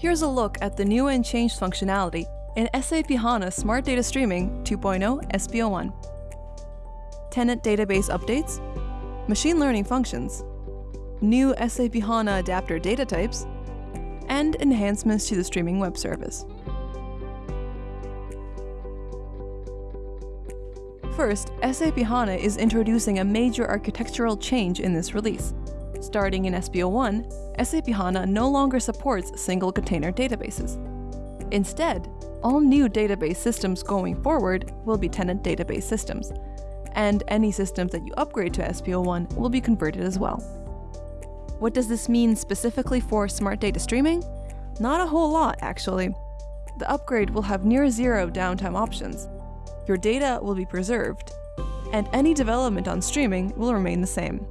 Here's a look at the new and changed functionality in SAP HANA Smart Data Streaming 2.0 SPO1. Tenant database updates, machine learning functions, new SAP HANA adapter data types, and enhancements to the streaming web service. First, SAP HANA is introducing a major architectural change in this release. Starting in SPO1, SAP HANA no longer supports single container databases. Instead, all new database systems going forward will be tenant database systems, and any systems that you upgrade to SPO1 will be converted as well. What does this mean specifically for smart data streaming? Not a whole lot, actually. The upgrade will have near zero downtime options. Your data will be preserved, and any development on streaming will remain the same.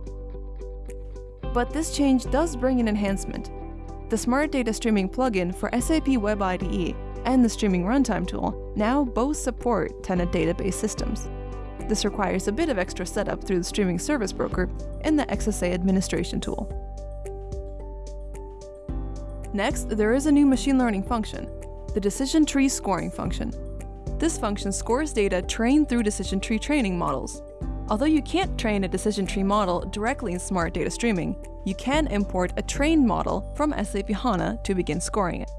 But this change does bring an enhancement. The Smart Data Streaming plugin for SAP Web IDE and the Streaming Runtime tool now both support tenant database systems. This requires a bit of extra setup through the Streaming Service Broker and the XSA Administration tool. Next, there is a new machine learning function, the Decision Tree Scoring function. This function scores data trained through decision tree training models. Although you can't train a decision tree model directly in Smart Data Streaming, you can import a trained model from SAP HANA to begin scoring it.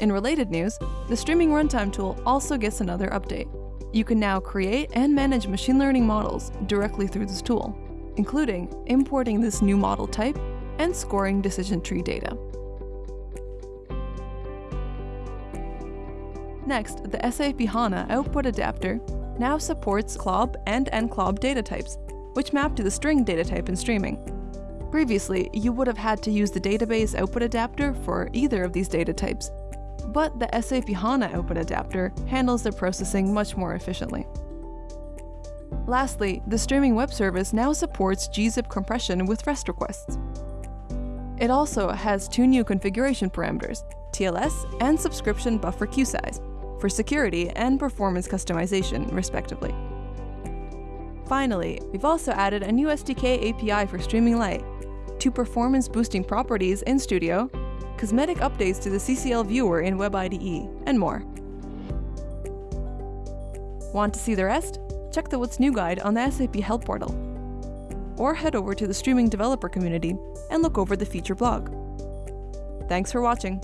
In related news, the Streaming Runtime tool also gets another update. You can now create and manage machine learning models directly through this tool, including importing this new model type and scoring decision tree data. Next, the SAP HANA Output Adapter now supports CLOB and NCLOB data types, which map to the string data type in streaming. Previously, you would have had to use the database output adapter for either of these data types, but the SAP HANA output adapter handles the processing much more efficiently. Lastly, the streaming web service now supports gzip compression with REST requests. It also has two new configuration parameters, TLS and subscription buffer queue size, for security and performance customization, respectively. Finally, we've also added a new SDK API for Streaming Lite, two performance boosting properties in Studio, cosmetic updates to the CCL viewer in Web IDE, and more. Want to see the rest? Check the What's New guide on the SAP Help portal. Or head over to the streaming developer community and look over the feature blog. Thanks for watching.